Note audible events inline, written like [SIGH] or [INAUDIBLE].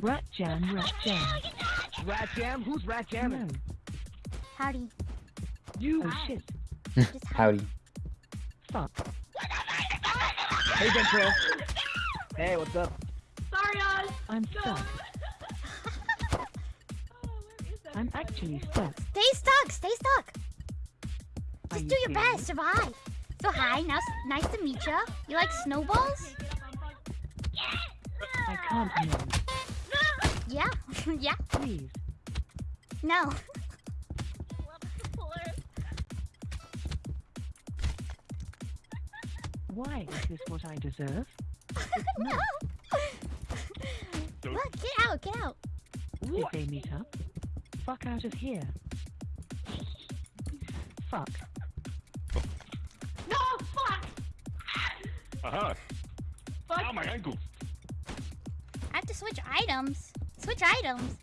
Rat jam, rat jam. Rat jam? Who's rat No. jamming? Howdy. You. Oh shit. [LAUGHS] Howdy. Fuck. Hey, Ventrell. Hey, what's up? Sorry, Oz. I'm stuck. [LAUGHS] Oh, I'm actually stuck. Stay stuck. Stay stuck. Just you do your serious? best. Survive. So hi. Now, nice to meet you. You like snowballs? I can't move. Yeah. [LAUGHS] yeah. Please. No. [LAUGHS] Why is this what I deserve? no. Look, get out. Get out. Did they meet up? Fuck out of here. Fuck. No, fuck. Aha! Fuck. Ow, my ankle! I have to switch items. Switch items.